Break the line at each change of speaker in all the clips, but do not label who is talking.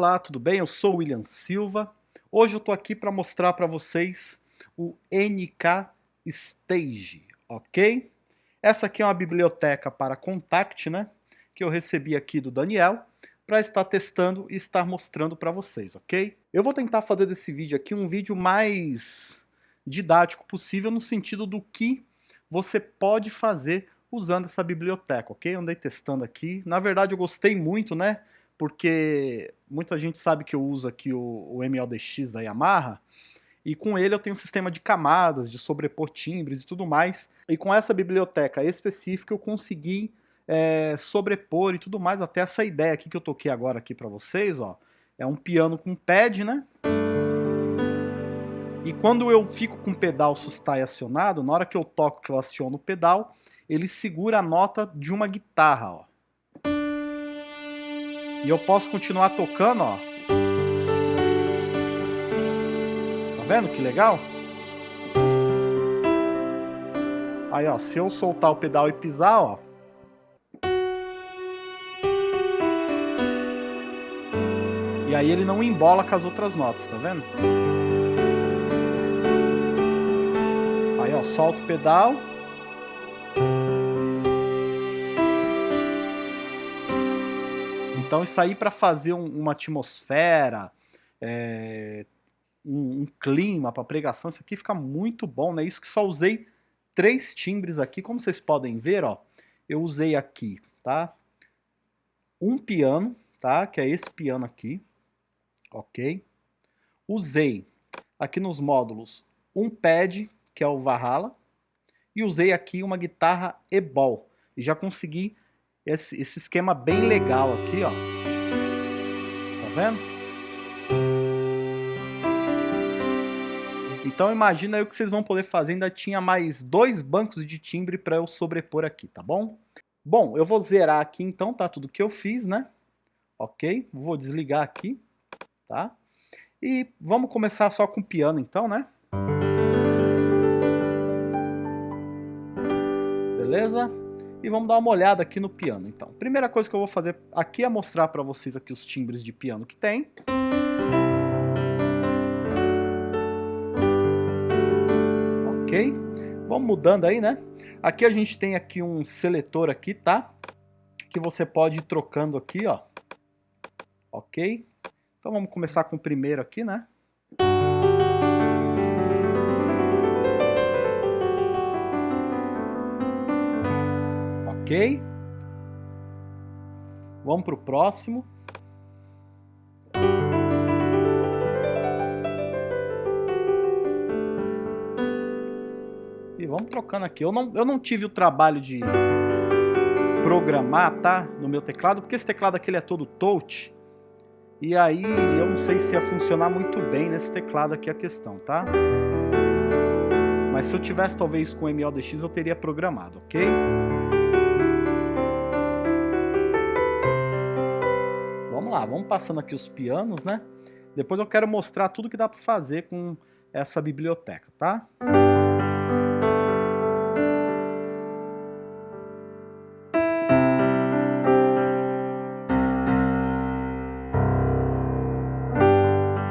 Olá, tudo bem? Eu sou o William Silva. Hoje eu estou aqui para mostrar para vocês o NK Stage, ok? Essa aqui é uma biblioteca para Contact, né? Que eu recebi aqui do Daniel para estar testando e estar mostrando para vocês, ok? Eu vou tentar fazer desse vídeo aqui um vídeo mais didático possível no sentido do que você pode fazer usando essa biblioteca, ok? Andei testando aqui. Na verdade eu gostei muito, né? Porque muita gente sabe que eu uso aqui o, o MLDX da Yamaha, e com ele eu tenho um sistema de camadas, de sobrepor timbres e tudo mais. E com essa biblioteca específica eu consegui é, sobrepor e tudo mais, até essa ideia aqui que eu toquei agora aqui para vocês, ó. É um piano com pad, né? E quando eu fico com o pedal sustai acionado, na hora que eu toco que eu aciono o pedal, ele segura a nota de uma guitarra, ó. E eu posso continuar tocando, ó. vendo que legal? Aí, ó, se eu soltar o pedal e pisar, ó. E aí ele não embola com as outras notas, tá vendo? Aí, ó, solta o pedal. Então isso aí para fazer um, uma atmosfera, é, um, um clima para pregação, isso aqui fica muito bom, né? Isso que só usei três timbres aqui, como vocês podem ver, ó, eu usei aqui, tá? Um piano, tá? Que é esse piano aqui, ok? Usei aqui nos módulos um pad, que é o Valhalla, e usei aqui uma guitarra e-ball. E já consegui esse, esse esquema bem legal aqui, ó. Tá vendo? Então imagina aí o que vocês vão poder fazer, ainda tinha mais dois bancos de timbre para eu sobrepor aqui, tá bom? Bom, eu vou zerar aqui então, tá? Tudo que eu fiz, né? Ok, vou desligar aqui, tá? E vamos começar só com o piano então, né? Beleza? E vamos dar uma olhada aqui no piano então. Primeira coisa que eu vou fazer aqui é mostrar para vocês aqui os timbres de piano que tem. ok? Vamos mudando aí, né? Aqui a gente tem aqui um seletor aqui, tá? Que você pode ir trocando aqui, ó. Ok? Então vamos começar com o primeiro aqui, né? Ok? Vamos para o próximo. vamos trocando aqui. Eu não, eu não tive o trabalho de programar, tá? No meu teclado, porque esse teclado aqui ele é todo touch. E aí eu não sei se ia funcionar muito bem nesse teclado aqui a questão, tá? Mas se eu tivesse talvez com MLDX eu teria programado, ok? Lá, vamos passando aqui os pianos, né? Depois eu quero mostrar tudo que dá para fazer com essa biblioteca, tá?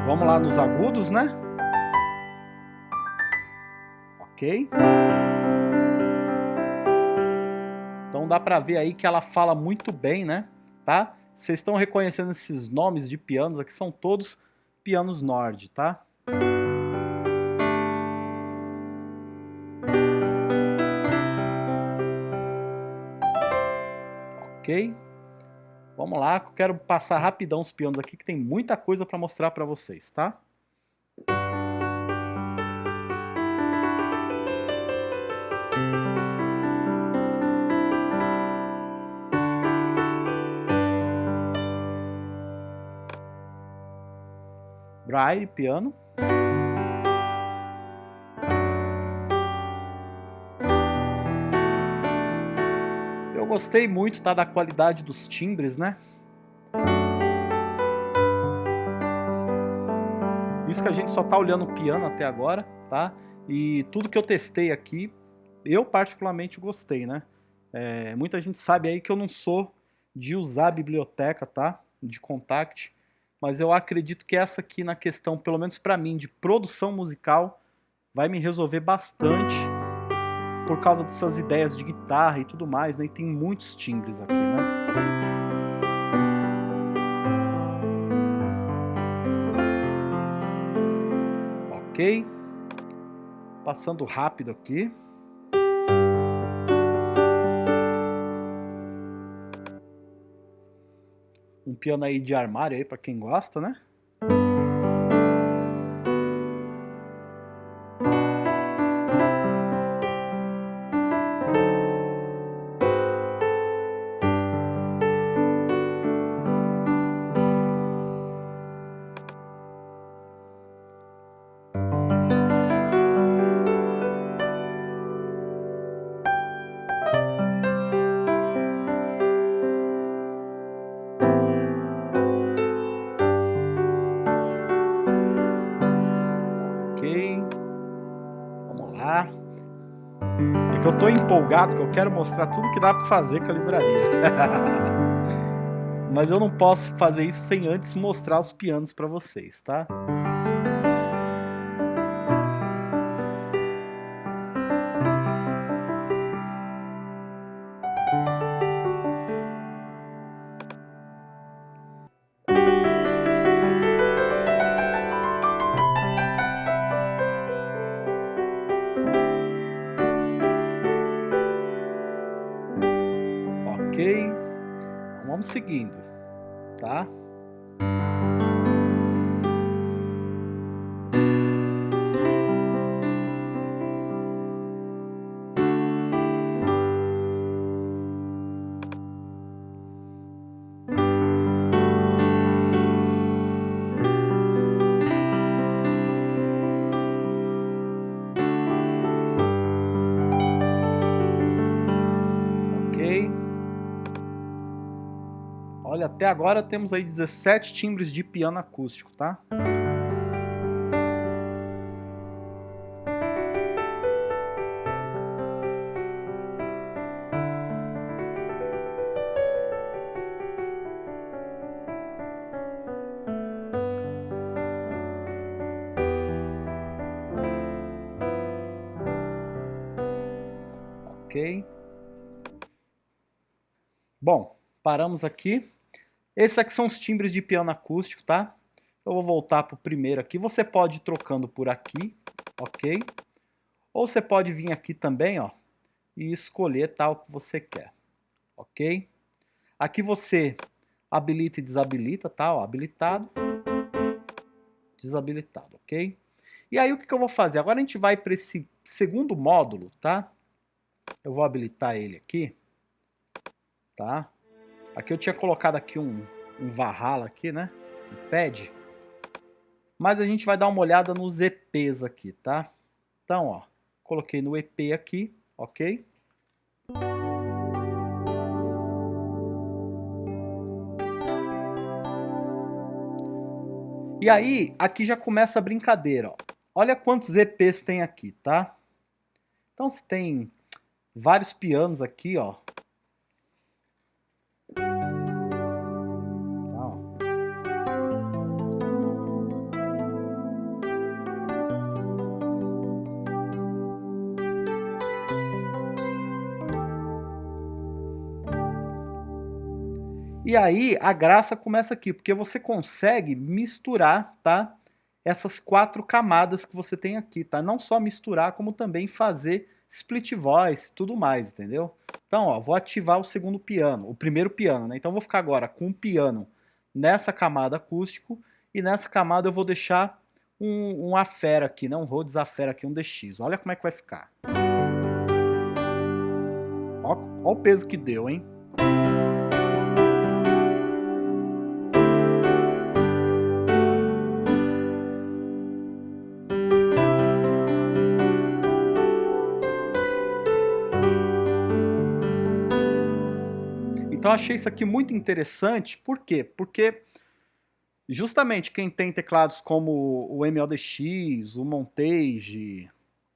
Vamos lá nos agudos, né? Ok. Então dá pra ver aí que ela fala muito bem, né? Tá? Vocês estão reconhecendo esses nomes de pianos aqui, são todos pianos Nord, tá? Ok? Vamos lá, quero passar rapidão os pianos aqui, que tem muita coisa para mostrar para vocês, tá? Braille, piano. gostei muito tá, da qualidade dos timbres, né? Isso que a gente só tá olhando o piano até agora, tá? E tudo que eu testei aqui, eu particularmente gostei, né? É, muita gente sabe aí que eu não sou de usar a biblioteca, tá? De Contact. Mas eu acredito que essa aqui na questão, pelo menos para mim, de produção musical, vai me resolver bastante por causa dessas ideias de guitarra e tudo mais, né? E tem muitos timbres aqui, né? Ok. Passando rápido aqui. Um piano aí de armário aí para quem gosta, né? Que eu quero mostrar tudo que dá para fazer com a livraria. Mas eu não posso fazer isso sem antes mostrar os pianos para vocês, tá? Até agora temos aí 17 timbres de piano acústico, tá? Ok. Bom, paramos aqui. Esses aqui são os timbres de piano acústico, tá? Eu vou voltar para o primeiro aqui. Você pode ir trocando por aqui, ok? Ou você pode vir aqui também, ó, e escolher tal que você quer, ok? Aqui você habilita e desabilita, tá? Ó, habilitado, desabilitado, ok? E aí o que, que eu vou fazer? Agora a gente vai para esse segundo módulo, tá? Eu vou habilitar ele aqui, tá? Aqui eu tinha colocado aqui um, um aqui, né? Um pad. Mas a gente vai dar uma olhada nos EPs aqui, tá? Então, ó, coloquei no EP aqui, ok? E aí, aqui já começa a brincadeira, ó. Olha quantos EPs tem aqui, tá? Então, se tem vários pianos aqui, ó, E aí a graça começa aqui, porque você consegue misturar, tá? Essas quatro camadas que você tem aqui, tá? Não só misturar, como também fazer split voice, tudo mais, entendeu? Então, ó, vou ativar o segundo piano, o primeiro piano, né? Então vou ficar agora com o piano nessa camada acústico e nessa camada eu vou deixar um, um afera aqui, né? Um Rhodes afera aqui, um DX. Olha como é que vai ficar. Ó o peso que deu, hein? Então achei isso aqui muito interessante, por quê? Porque justamente quem tem teclados como o MLDX, o Montage,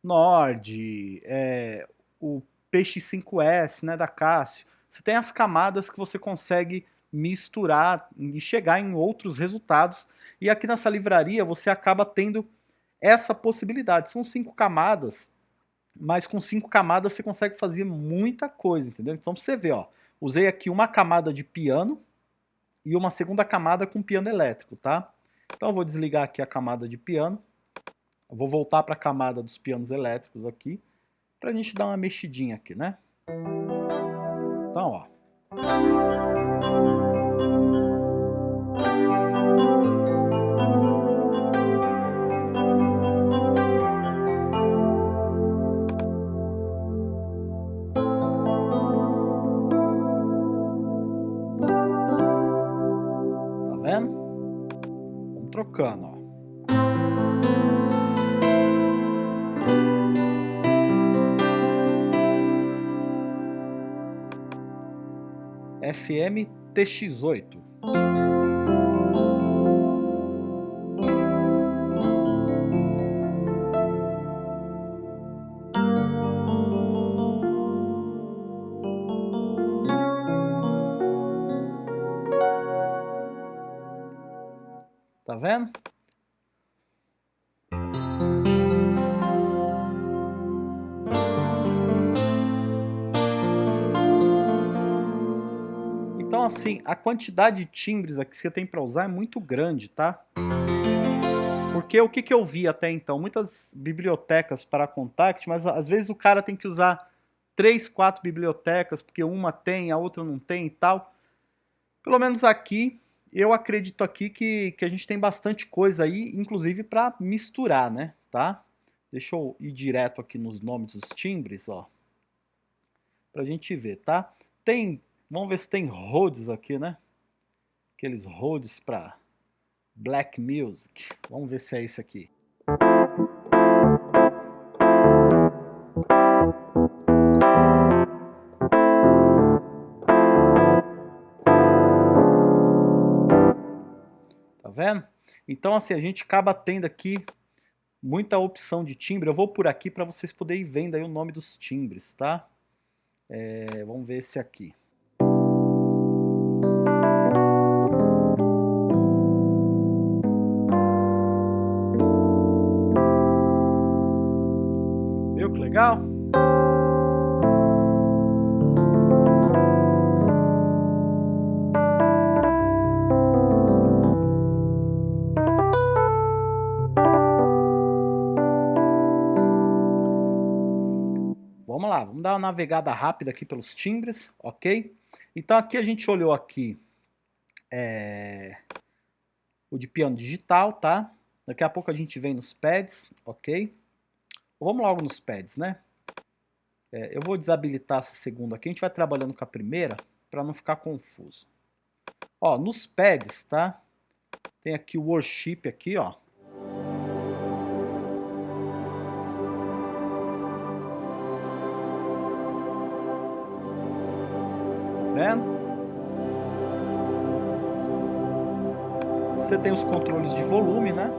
Nord, é, o PX5S né, da Casio, você tem as camadas que você consegue misturar e chegar em outros resultados. E aqui nessa livraria você acaba tendo essa possibilidade. São cinco camadas, mas com cinco camadas você consegue fazer muita coisa, entendeu? Então você vê, ó, usei aqui uma camada de piano e uma segunda camada com piano elétrico, tá? Então eu vou desligar aqui a camada de piano, eu vou voltar para a camada dos pianos elétricos aqui, para a gente dar uma mexidinha aqui, né? Então, ó. Ó. FM TX8. Vendo? Então assim, a quantidade de timbres aqui que você tem para usar é muito grande, tá? Porque o que, que eu vi até então? Muitas bibliotecas para Contact, mas às vezes o cara tem que usar três, quatro bibliotecas, porque uma tem, a outra não tem e tal. Pelo menos aqui eu acredito aqui que, que a gente tem bastante coisa aí, inclusive para misturar, né? Tá? Deixa eu ir direto aqui nos nomes dos timbres, ó. Pra gente ver, tá? Tem, vamos ver se tem Rhodes aqui, né? Aqueles Rhodes para Black Music. Vamos ver se é esse aqui. Vendo? Então, assim, a gente acaba tendo aqui muita opção de timbre. Eu vou por aqui para vocês poderem vendo aí o nome dos timbres, tá? É, vamos ver esse aqui. Viu que legal? Dar uma navegada rápida aqui pelos timbres, ok? Então aqui a gente olhou aqui é, o de piano digital, tá? Daqui a pouco a gente vem nos pads, ok? Vamos logo nos pads, né? É, eu vou desabilitar essa segunda aqui, a gente vai trabalhando com a primeira para não ficar confuso. Ó, nos pads, tá? Tem aqui o worship aqui, ó. Vendo? Você tem os controles de volume, né?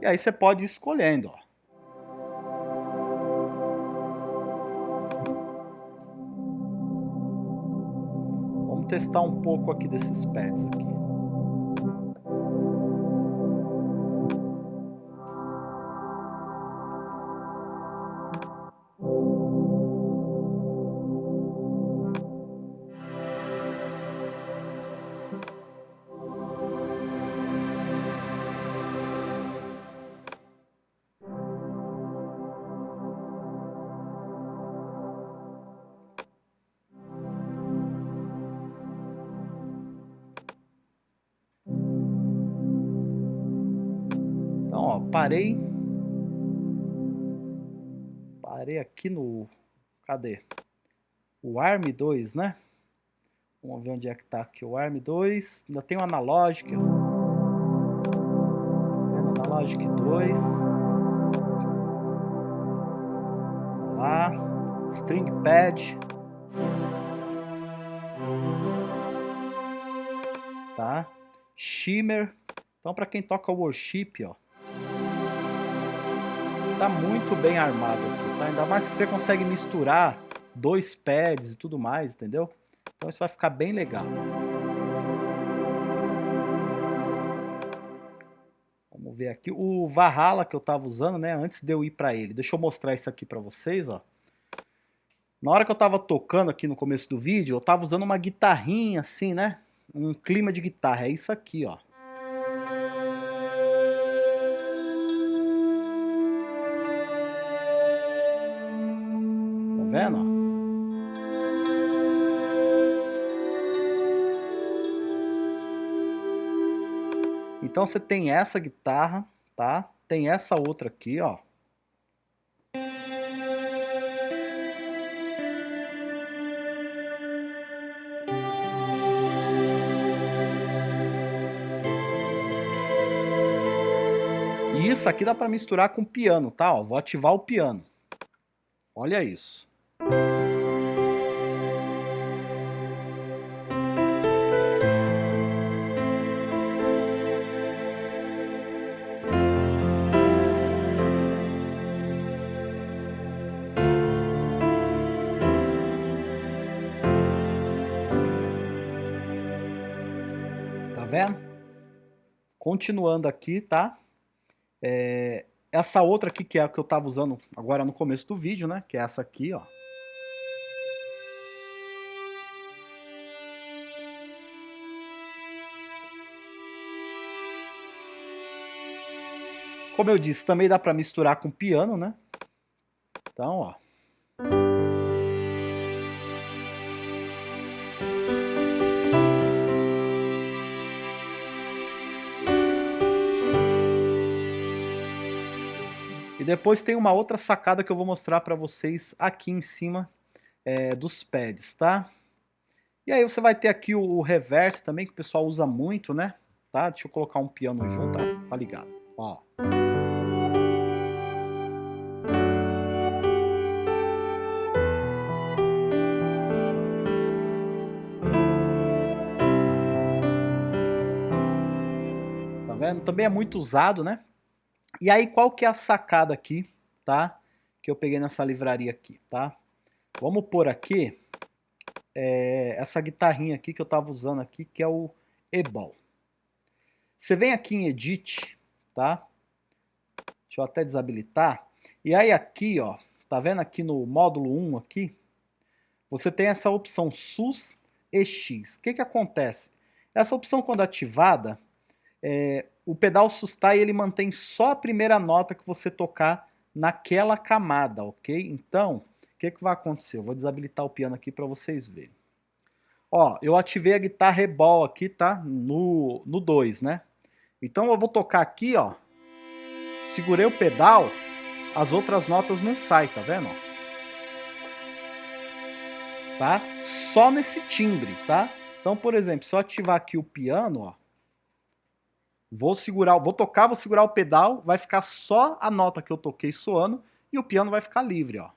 E aí você pode ir escolhendo, ó. Vamos testar um pouco aqui desses pads aqui. Cadê? O ARM 2, né? Vamos ver onde é que tá aqui o ARM 2. Ainda tem o Analogic. Analogic 2. Vamos lá. String Pad. Tá? Shimmer. Então, para quem toca worship, ó, tá muito bem armado aqui, tá? Ainda mais que você consegue misturar dois pads e tudo mais, entendeu? Então isso vai ficar bem legal. Vamos ver aqui. O Valhalla que eu tava usando, né? Antes de eu ir pra ele. Deixa eu mostrar isso aqui pra vocês, ó. Na hora que eu tava tocando aqui no começo do vídeo, eu tava usando uma guitarrinha assim, né? Um clima de guitarra. É isso aqui, ó. Então você tem essa guitarra, tá? Tem essa outra aqui, ó. E isso aqui dá para misturar com piano, tá? Ó, vou ativar o piano. Olha isso. Continuando aqui, tá? É, essa outra aqui, que é a que eu tava usando agora no começo do vídeo, né? Que é essa aqui, ó. Como eu disse, também dá para misturar com piano, né? Então, ó. E depois tem uma outra sacada que eu vou mostrar para vocês aqui em cima é, dos pads, tá? E aí você vai ter aqui o, o reverse também, que o pessoal usa muito, né? Tá? Deixa eu colocar um piano junto, tá, tá ligado? Ó. Tá vendo? Também é muito usado, né? E aí, qual que é a sacada aqui, tá? Que eu peguei nessa livraria aqui, tá? Vamos pôr aqui é, essa guitarrinha aqui que eu tava usando aqui, que é o E-Ball. Você vem aqui em Edit, tá? Deixa eu até desabilitar. E aí aqui, ó, tá vendo aqui no módulo 1 aqui? Você tem essa opção SUS EX. O que que acontece? Essa opção quando ativada, é, o pedal sustain ele mantém só a primeira nota que você tocar naquela camada, ok? Então, o que, que vai acontecer? Eu vou desabilitar o piano aqui para vocês verem. Ó, eu ativei a guitarra rebol aqui, tá? No 2, né? Então eu vou tocar aqui, ó. Segurei o pedal, as outras notas não saem, tá vendo? Tá? Só nesse timbre, tá? Então, por exemplo, se eu ativar aqui o piano, ó. Vou segurar, vou tocar, vou segurar o pedal, vai ficar só a nota que eu toquei soando e o piano vai ficar livre, ó.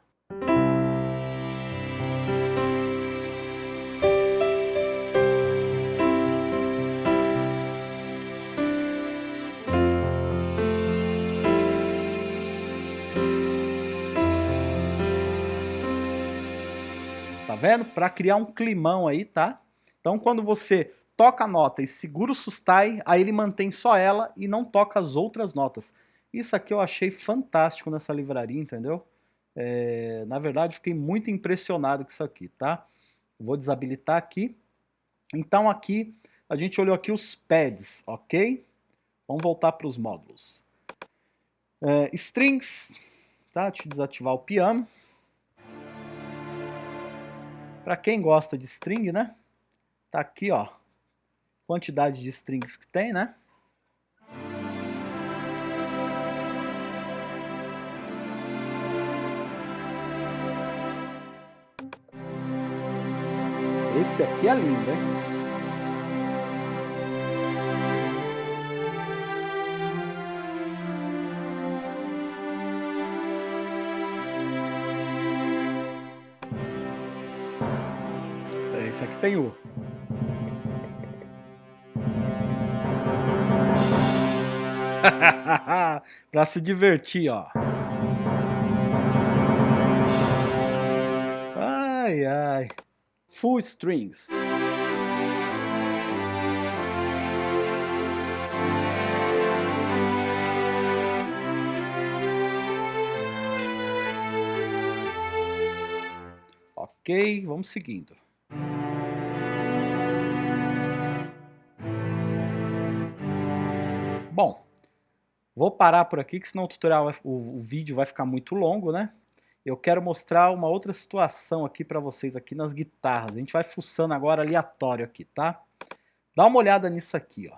Tá vendo? Para criar um climão aí, tá? Então quando você toca a nota e segura o sustain, aí ele mantém só ela e não toca as outras notas. Isso aqui eu achei fantástico nessa livraria, entendeu? É, na verdade, fiquei muito impressionado com isso aqui, tá? Vou desabilitar aqui. Então aqui, a gente olhou aqui os pads, ok? Vamos voltar para os módulos. É, strings, tá? Deixa eu desativar o piano. Para quem gosta de string, né? Tá aqui, ó quantidade de strings que tem, né? Esse aqui é lindo, hein? Esse aqui tem o pra se divertir, ó. Ai, ai. Full Strings. Ok, vamos seguindo. Bom, vou parar por aqui, que senão o tutorial, o, o vídeo vai ficar muito longo, né? Eu quero mostrar uma outra situação aqui para vocês aqui nas guitarras. A gente vai fuçando agora aleatório aqui, tá? Dá uma olhada nisso aqui, ó.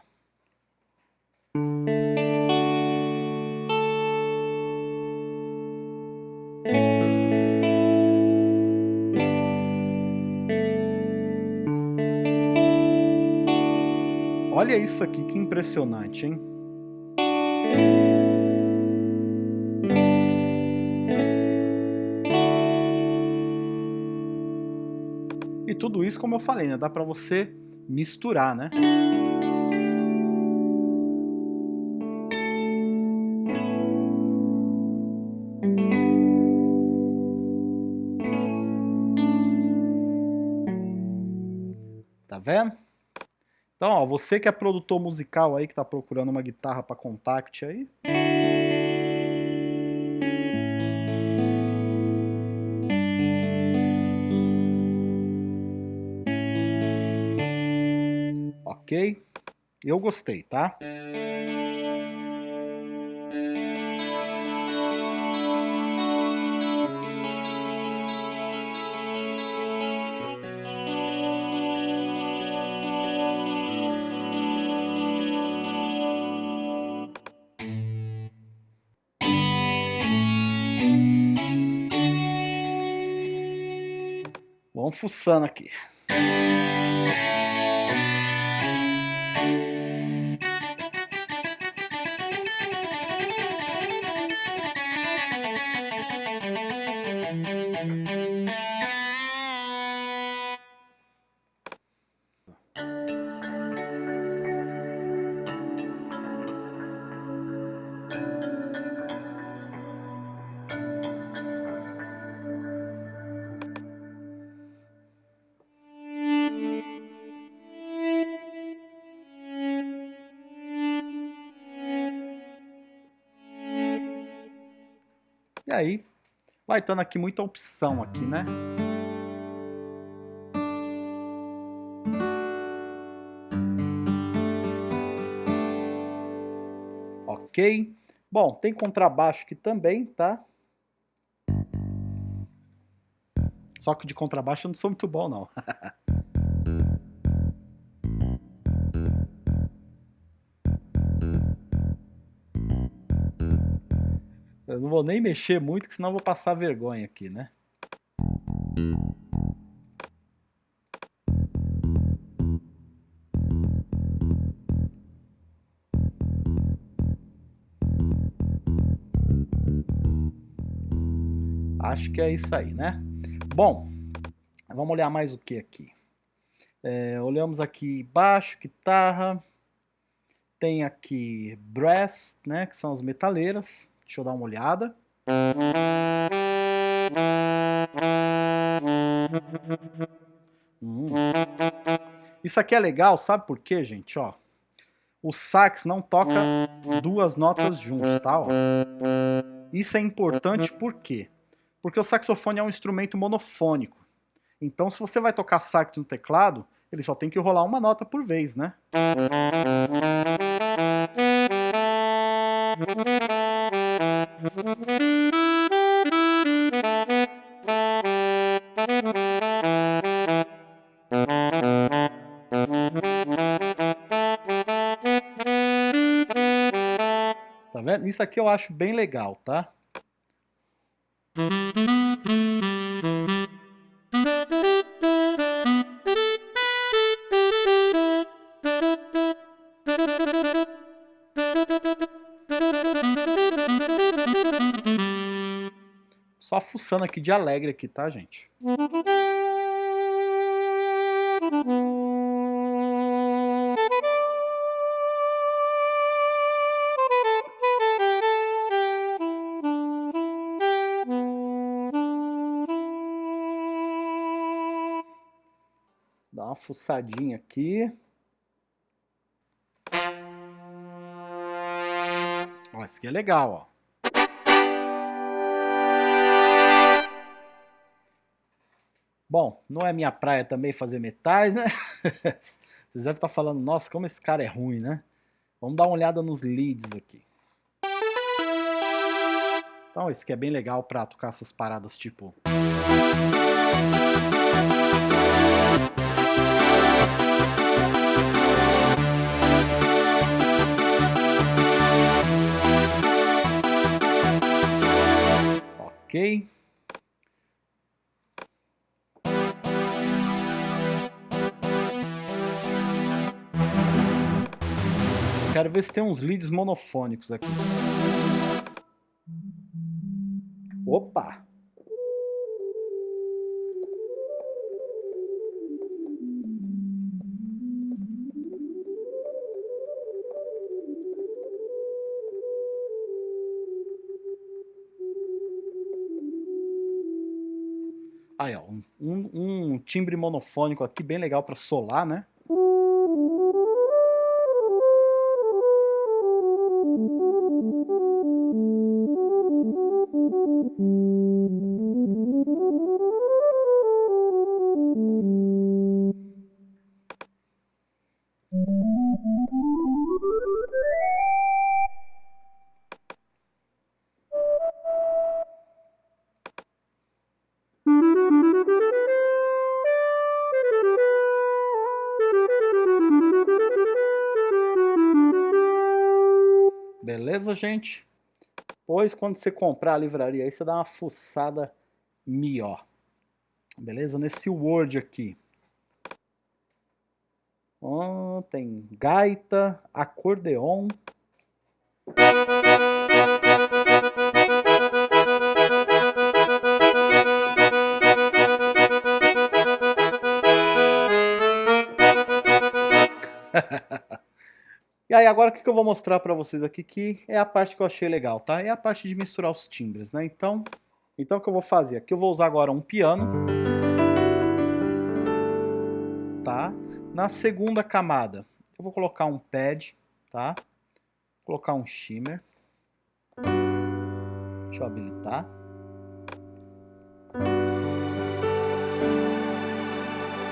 Olha isso aqui, que impressionante, hein? Tudo isso, como eu falei, né? Dá pra você misturar, né? Tá vendo? Então, ó, você que é produtor musical aí, que está procurando uma guitarra para contact aí. Ok? Eu gostei, tá? Vamos fuçando aqui. Vai aqui muita opção aqui, né? Ok. Bom, tem contrabaixo aqui também, tá? Só que de contrabaixo eu não sou muito bom, não. Eu não vou nem mexer muito, que senão vou passar vergonha aqui, né? Acho que é isso aí, né? Bom, vamos olhar mais o que aqui. É, olhamos aqui baixo, guitarra, tem aqui brass, né, que são as metaleiras. Deixa eu dar uma olhada. Hum. Isso aqui é legal, sabe por quê, gente? Ó, o sax não toca duas notas juntos, tá? Ó. Isso é importante por quê? Porque o saxofone é um instrumento monofônico. Então, se você vai tocar sax no teclado, ele só tem que rolar uma nota por vez, né? Isso aqui eu acho bem legal, tá? Só fuçando aqui de alegre aqui, tá, gente? Fuçadinha aqui. Ó, esse aqui é legal, ó. Bom, não é minha praia também fazer metais, né? Vocês devem estar falando, nossa, como esse cara é ruim, né? Vamos dar uma olhada nos leads aqui. Então, esse aqui é bem legal para tocar essas paradas tipo... Quero ver se tem uns leads monofônicos aqui. Opa! Aí, ó, um, um timbre monofônico aqui bem legal para solar, né? Gente? Pois quando você comprar a livraria aí, você dá uma fuçada melhor. Beleza? Nesse Word aqui. Oh, tem gaita, acordeon. E aí agora o que, eu vou mostrar para vocês aqui, que é a parte que eu achei legal, tá? É a parte de misturar os timbres, né? Então, então o que eu vou fazer? Aqui eu vou usar agora um piano. Tá? Na segunda camada, eu vou colocar um pad, tá? Vou colocar um shimmer. Deixa eu habilitar.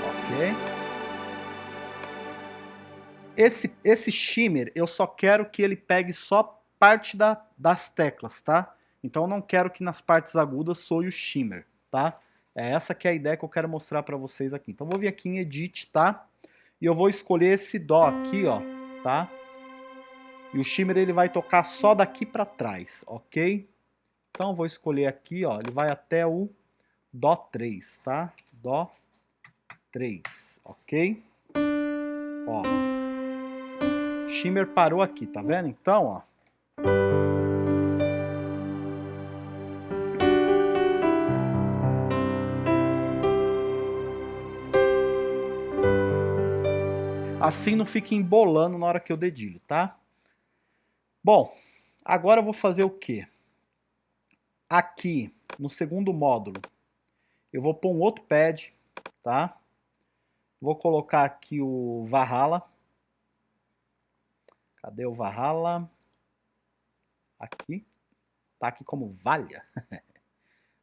Ok. Esse, esse shimmer, eu só quero que ele pegue só parte da, das teclas, tá? Então eu não quero que nas partes agudas soe o shimmer, tá? É essa que é a ideia que eu quero mostrar para vocês aqui. Então eu vou vir aqui em Edit, tá? E eu vou escolher esse Dó aqui, ó, tá? E o shimmer ele vai tocar só daqui para trás, ok? Então eu vou escolher aqui, ó, ele vai até o Dó 3, tá? Dó 3, ok? Shimmer parou aqui, tá vendo? Então, ó. Assim não fica embolando na hora que eu dedilho, tá? Bom, agora eu vou fazer o quê? Aqui, no segundo módulo, eu vou pôr um outro pad, tá? Vou colocar aqui o Valhalla. Cadê o Valhalla? Aqui. Tá aqui como Valha.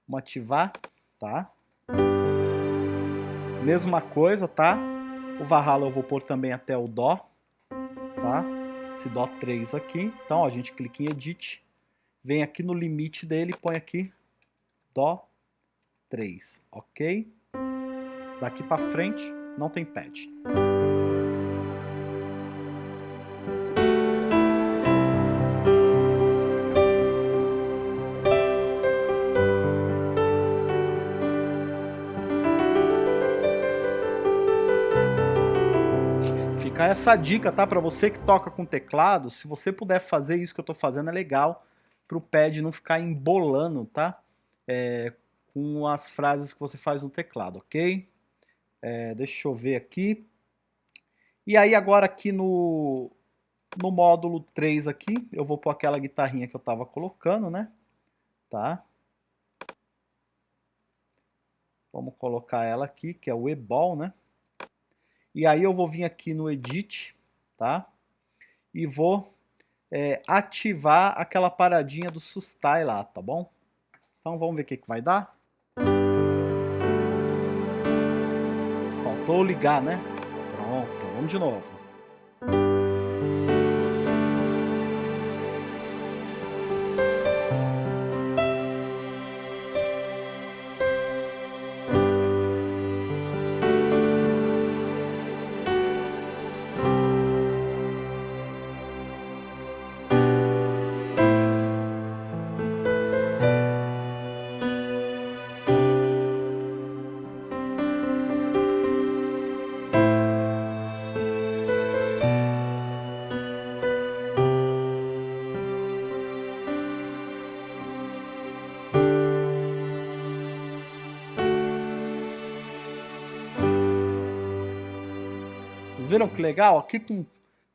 Vamos ativar, tá? Mesma coisa, tá? O Valhalla eu vou pôr também até o Dó, tá? Esse Dó 3 aqui. Então, ó, a gente clica em Edit, vem aqui no limite dele, põe aqui Dó 3, ok? Daqui para frente não tem pad. Essa dica, tá? Para você que toca com teclado, se você puder fazer isso que eu tô fazendo, é legal para o pad não ficar embolando, tá? É, com as frases que você faz no teclado, ok? É, deixa eu ver aqui. E aí agora aqui no, no módulo 3 aqui, eu vou pôr aquela guitarrinha que eu tava colocando, né? Tá? Vamos colocar ela aqui, que é o E-Ball, né? E aí eu vou vir aqui no Edit, tá? E vou é, ativar aquela paradinha do sustai lá, tá bom? Então vamos ver o que, que vai dar. Faltou ligar, né? Pronto, vamos de novo. Viram que legal? Aqui com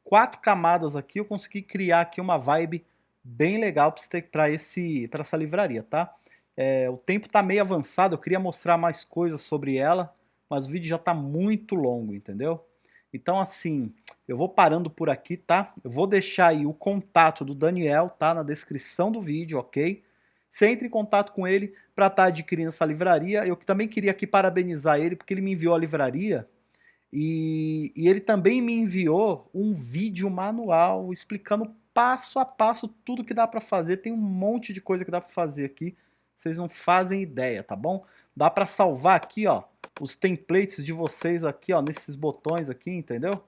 quatro camadas aqui eu consegui criar aqui uma vibe bem legal para esse para essa livraria, tá? É, o tempo tá meio avançado, eu queria mostrar mais coisas sobre ela, mas o vídeo já tá muito longo, entendeu? Então assim, eu vou parando por aqui, tá? Eu vou deixar aí o contato do Daniel, tá? Na descrição do vídeo, ok? Você entre em contato com ele para estar tá adquirindo essa livraria. Eu também queria aqui parabenizar ele, porque ele me enviou a livraria e, e, ele também me enviou um vídeo manual explicando passo a passo tudo que dá para fazer. Tem um monte de coisa que dá para fazer aqui. Vocês não fazem ideia, tá bom? Dá para salvar aqui, ó, os templates de vocês aqui, ó, nesses botões aqui, entendeu?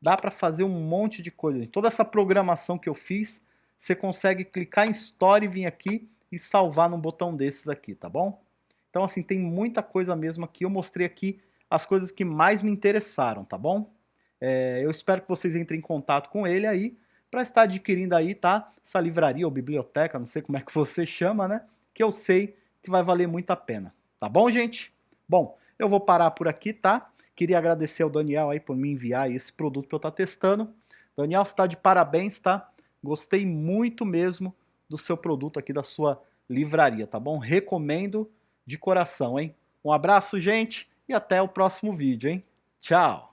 Dá para fazer um monte de coisa. Toda essa programação que eu fiz, você consegue clicar em Story, vir aqui e salvar num botão desses aqui, tá bom? Então, assim, tem muita coisa mesmo aqui. Eu mostrei aqui as coisas que mais me interessaram, tá bom? É, eu espero que vocês entrem em contato com ele aí para estar adquirindo aí, tá? Essa livraria ou biblioteca, não sei como é que você chama, né? Que eu sei que vai valer muito a pena. Tá bom, gente? Bom, eu vou parar por aqui, tá? Queria agradecer ao Daniel aí por me enviar esse produto que eu estou testando. Daniel, você está de parabéns, tá? Gostei muito mesmo do seu produto aqui, da sua livraria, tá bom? Recomendo de coração, hein? Um abraço, gente! E até o próximo vídeo, hein? Tchau!